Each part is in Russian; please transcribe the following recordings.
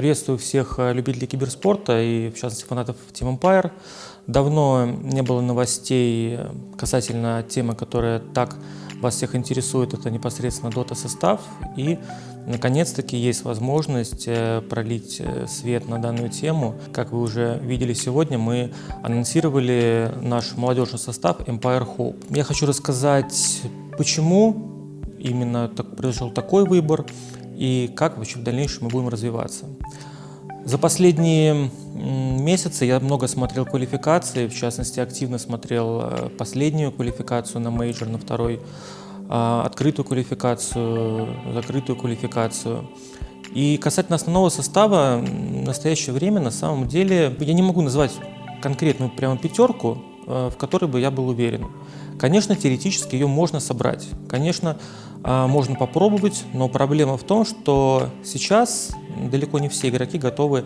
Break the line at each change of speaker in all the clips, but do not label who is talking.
Приветствую всех э, любителей киберспорта и, в частности, фанатов Team Empire. Давно не было новостей касательно темы, которая так вас всех интересует, это непосредственно Dota состав. И, наконец-таки, есть возможность э, пролить э, свет на данную тему. Как вы уже видели сегодня, мы анонсировали наш молодежный состав Empire Hope. Я хочу рассказать, почему именно так, произошел такой выбор и как вообще в дальнейшем мы будем развиваться. За последние месяцы я много смотрел квалификации, в частности активно смотрел э, последнюю квалификацию на мейджор, на второй, а, открытую квалификацию, закрытую квалификацию. И касательно основного состава, в настоящее время на самом деле я не могу назвать конкретную прямо пятерку, в которой бы я был уверен. Конечно, теоретически ее можно собрать. Конечно, а, можно попробовать, но проблема в том, что сейчас далеко не все игроки готовы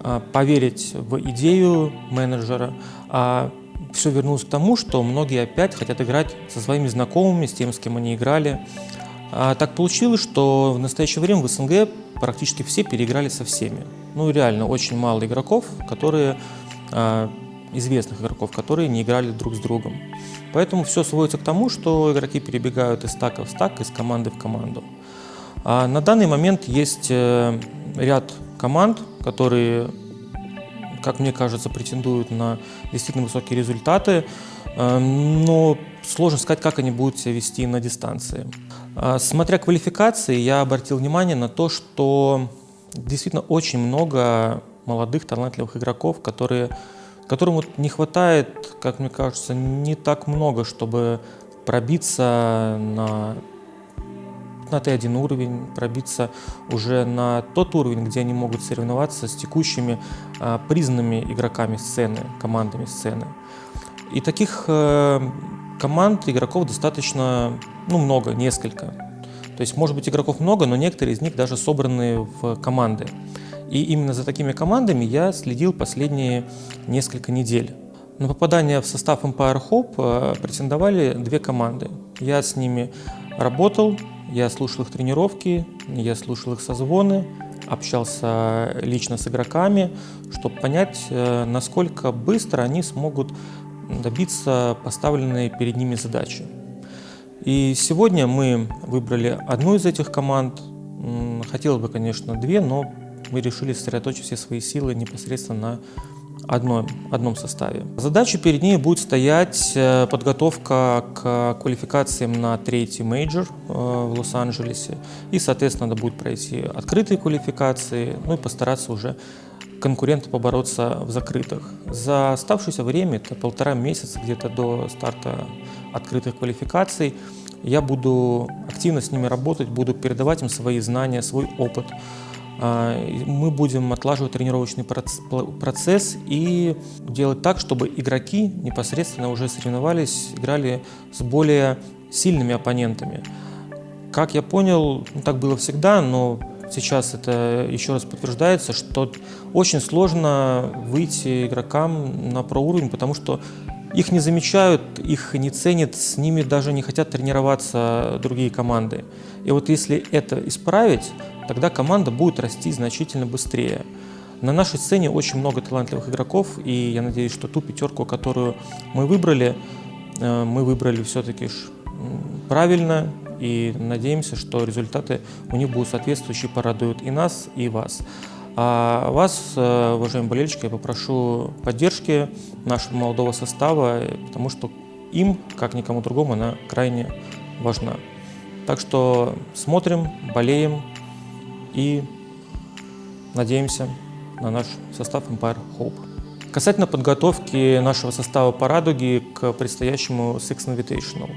а, поверить в идею менеджера. А все вернулось к тому, что многие опять хотят играть со своими знакомыми, с тем, с кем они играли. А так получилось, что в настоящее время в СНГ практически все переиграли со всеми. Ну реально очень мало игроков, которые известных игроков, которые не играли друг с другом. Поэтому все сводится к тому, что игроки перебегают из стака в стак, из команды в команду. А на данный момент есть э, ряд команд, которые, как мне кажется, претендуют на действительно высокие результаты, э, но сложно сказать, как они будут себя вести на дистанции. А смотря квалификации, я обратил внимание на то, что действительно очень много молодых талантливых игроков, которые которому не хватает, как мне кажется, не так много, чтобы пробиться на, на Т1 уровень, пробиться уже на тот уровень, где они могут соревноваться с текущими а, признанными игроками сцены, командами сцены. И таких э, команд, игроков достаточно, ну, много, несколько. То есть, может быть, игроков много, но некоторые из них даже собраны в команды. И именно за такими командами я следил последние несколько недель. На попадание в состав Empire Hope э, претендовали две команды. Я с ними работал, я слушал их тренировки, я слушал их созвоны, общался лично с игроками, чтобы понять, э, насколько быстро они смогут добиться поставленной перед ними задачи. И сегодня мы выбрали одну из этих команд. Хотелось бы, конечно, две, но мы решили сосредоточить все свои силы непосредственно на одном, одном составе. Задача перед ней будет стоять э, подготовка к квалификациям на третий мейджор э, в Лос-Анджелесе. И, соответственно, надо будет пройти открытые квалификации, ну и постараться уже конкурентно побороться в закрытых. За оставшееся время, это полтора месяца где-то до старта открытых квалификаций, я буду активно с ними работать, буду передавать им свои знания, свой опыт. А, мы будем отлаживать тренировочный процесс и делать так, чтобы игроки непосредственно уже соревновались, играли с более сильными оппонентами. Как я понял, ну, так было всегда, но сейчас это еще раз подтверждается, что очень сложно выйти игрокам на проуровень, потому что их не замечают, их не ценят, с ними даже не хотят тренироваться другие команды. И вот если это исправить, тогда команда будет расти значительно быстрее. На нашей сцене очень много талантливых игроков, и я надеюсь, что ту пятерку, которую мы выбрали, э, мы выбрали все-таки правильно, и надеемся, что результаты у них будут соответствующие, порадуют и нас, и вас. А вас, э, уважаемые болельщики, я попрошу поддержки нашего молодого состава, потому что им, как никому другому, она крайне важна. Так что смотрим, болеем и надеемся на наш состав Empire Hope. Касательно подготовки нашего состава по радуге к предстоящему Six Invitational.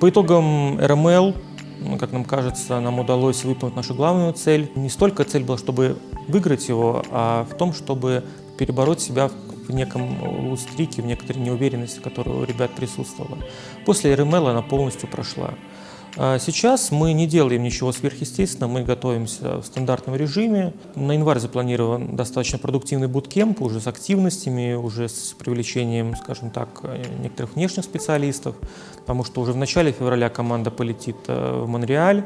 По итогам RML ну, как нам кажется, нам удалось выполнить нашу главную цель. Не столько цель была, чтобы выиграть его, а в том, чтобы перебороть себя в неком лустрике, в некоторой неуверенности, которая у ребят присутствовала. После РМЛ она полностью прошла. А сейчас мы не делаем ничего сверхъестественного, мы готовимся в стандартном режиме. На январь запланирован достаточно продуктивный буткемп уже с активностями, уже с привлечением, скажем так, некоторых внешних специалистов, потому что уже в начале февраля команда полетит э, в Монреаль,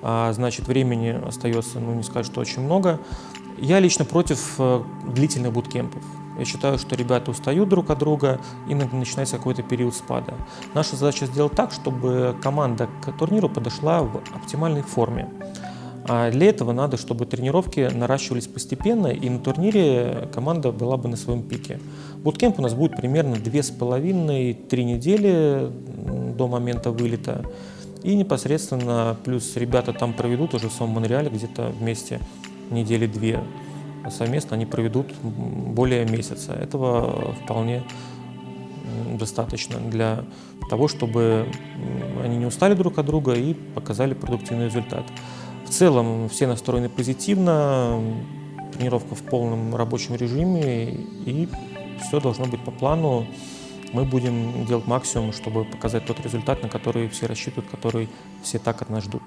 а значит времени остается, ну не сказать, что очень много. Я лично против э, длительных буткемпов. Я считаю, что ребята устают друг от друга и начинается какой-то период спада. Наша задача сделать так, чтобы команда к турниру подошла в оптимальной форме. А для этого надо, чтобы тренировки наращивались постепенно, и на турнире команда была бы на своем пике. Буткемп у нас будет примерно 2,5-3 недели до момента вылета. И непосредственно плюс ребята там проведут уже в самом Монреале где-то вместе недели две. Совместно они проведут более месяца. Этого вполне достаточно для того, чтобы они не устали друг от друга и показали продуктивный результат. В целом все настроены позитивно, тренировка в полном рабочем режиме и все должно быть по плану. Мы будем делать максимум, чтобы показать тот результат, на который все рассчитывают, который все так от нас ждут.